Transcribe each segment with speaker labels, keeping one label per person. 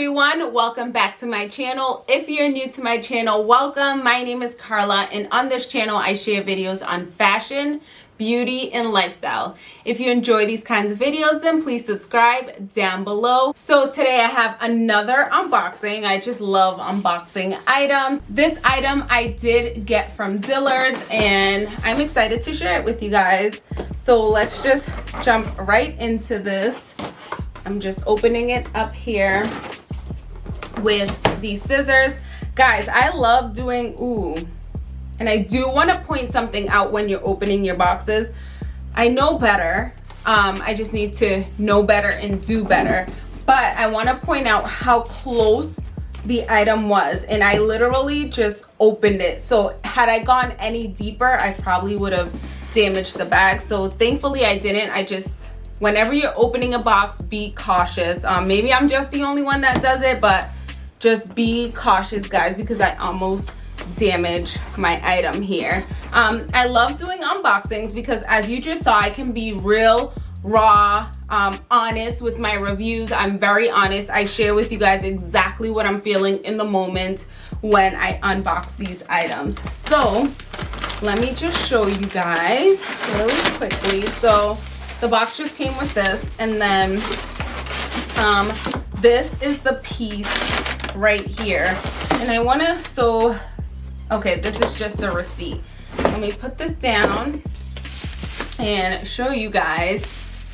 Speaker 1: everyone. Welcome back to my channel. If you're new to my channel welcome. My name is Carla and on this channel I share videos on fashion beauty and lifestyle. If you enjoy these kinds of videos then please subscribe down below. So today I have another unboxing. I just love unboxing items. This item I did get from Dillard's and I'm excited to share it with you guys. So let's just jump right into this. I'm just opening it up here with these scissors. Guys, I love doing, ooh, and I do want to point something out when you're opening your boxes. I know better. Um, I just need to know better and do better. But I want to point out how close the item was. And I literally just opened it. So had I gone any deeper, I probably would have damaged the bag. So thankfully I didn't. I just, whenever you're opening a box, be cautious. Um, maybe I'm just the only one that does it, but just be cautious guys because I almost damaged my item here. Um, I love doing unboxings because as you just saw, I can be real raw um, honest with my reviews. I'm very honest. I share with you guys exactly what i'm feeling in the moment when i unbox these items. So let me just show you guys really quickly. So the box just came with this and then um, this is the piece right here. And i want to so okay this is just the receipt. Let me put this down and show you guys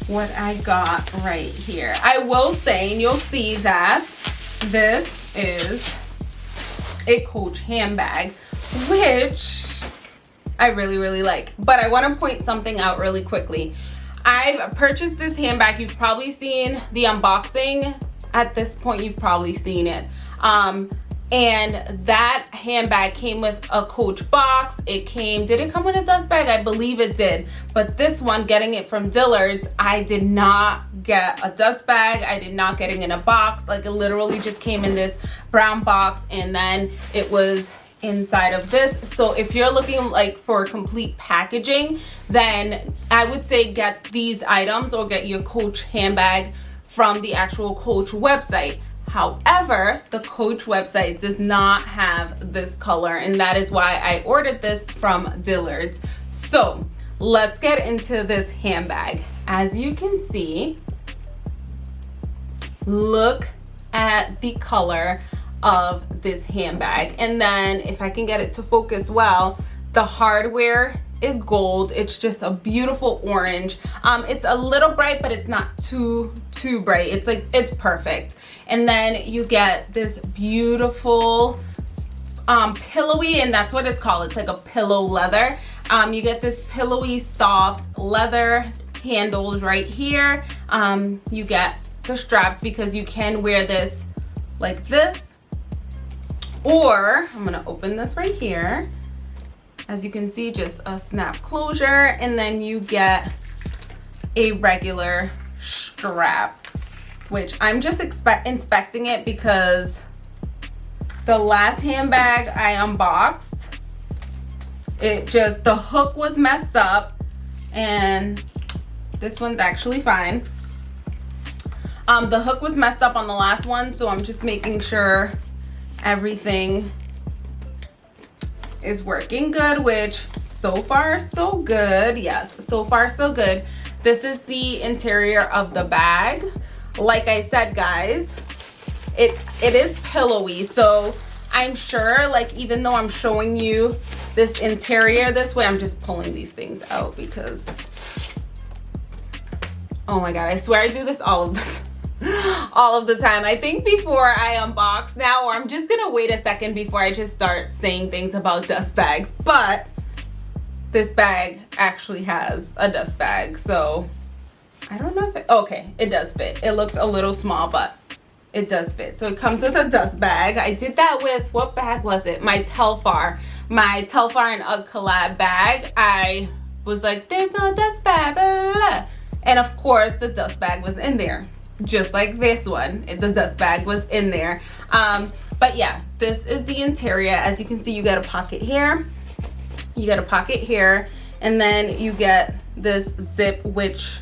Speaker 1: what i got right here. I will say and you'll see that this is a coach handbag which i really really like. But i want to point something out really quickly. I've purchased this handbag. You've probably seen the unboxing at this point you've probably seen it. Um and that handbag came with a coach box. It came did it come with a dust bag i believe it did. But this one getting it from dillard's i did not get a dust bag. I did not getting in a box. Like it literally just came in this brown box and then it was inside of this. So if you're looking like for complete packaging then i would say get these items or get your coach handbag from the actual coach website However, the Coach website does not have this color and that is why I ordered this from Dillard's. So let's get into this handbag. As you can see, look at the color of this handbag. And then if I can get it to focus well, the hardware is gold. It's just a beautiful orange. Um it's a little bright but it's not too too bright. It's like it's perfect. And then you get this beautiful um pillowy and that's what it's called. It's like a pillow leather. Um you get this pillowy soft leather handles right here. Um you get the straps because you can wear this like this. Or i'm gonna open this right here as you can see just a snap closure and then you get a regular strap which i'm just inspecting it because the last handbag i unboxed it just the hook was messed up and this one's actually fine. Um the hook was messed up on the last one so i'm just making sure everything is working good which so far so good. Yes so far so good. This is the interior of the bag. Like i said guys it it is pillowy. So i'm sure like even though i'm showing you this interior this way i'm just pulling these things out because oh my god i swear i do this all of this all of the time. I think before i unbox now or i'm just gonna wait a second before i just start saying things about dust bags. But this bag actually has a dust bag so i don't know if it okay it does fit. It looked a little small but it does fit. So it comes with a dust bag. I did that with what bag was it? My telfar. My telfar and UGG collab bag. I was like there's no dust bag and of course the dust bag was in there just like this one the dust bag was in there um but yeah this is the interior as you can see you got a pocket here you got a pocket here and then you get this zip which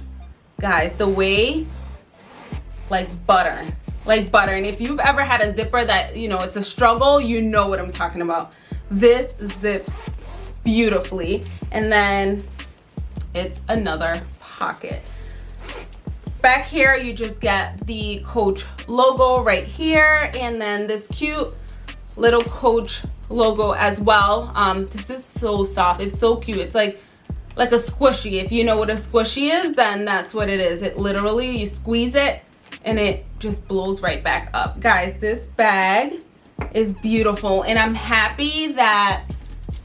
Speaker 1: guys the way like butter like butter. And if you've ever had a zipper that, you know, it's a struggle, you know what I'm talking about. This zips beautifully. And then it's another pocket. Back here, you just get the Coach logo right here. And then this cute little Coach logo as well. Um, this is so soft. It's so cute. It's like like a squishy. If you know what a squishy is, then that's what it is. It literally, you squeeze it and it just blows right back up. Guys, this bag is beautiful and I'm happy that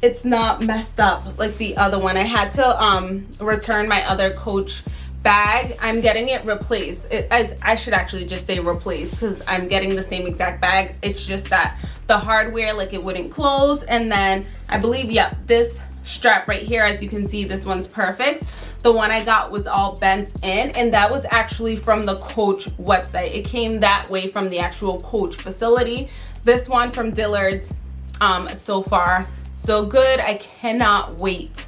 Speaker 1: it's not messed up like the other one. I had to um, return my other Coach bag. I'm getting it replaced. It, as I should actually just say replaced because I'm getting the same exact bag. It's just that the hardware, like it wouldn't close. And then I believe, yep, this strap right here as you can see this one's perfect the one i got was all bent in and that was actually from the coach website it came that way from the actual coach facility this one from dillard's um so far so good i cannot wait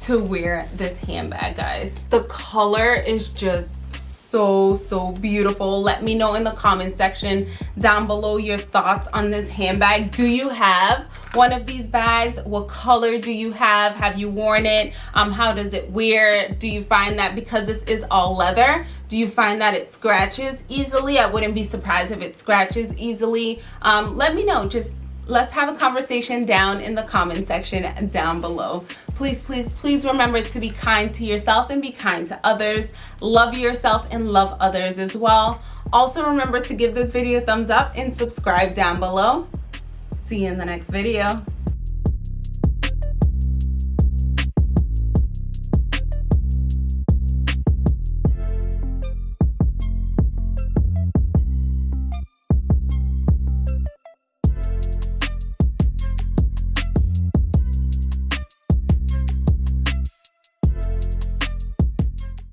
Speaker 1: to wear this handbag guys. The color is just so so beautiful. Let me know in the comment section down below your thoughts on this handbag. Do you have one of these bags? What color do you have? Have you worn it? Um how does it wear? Do you find that because this is all leather do you find that it scratches easily? I wouldn't be surprised if it scratches easily. Um let me know. Just let's have a conversation down in the comment section down below please please please remember to be kind to yourself and be kind to others. Love yourself and love others as well. Also remember to give this video a thumbs up and subscribe down below. See you in the next video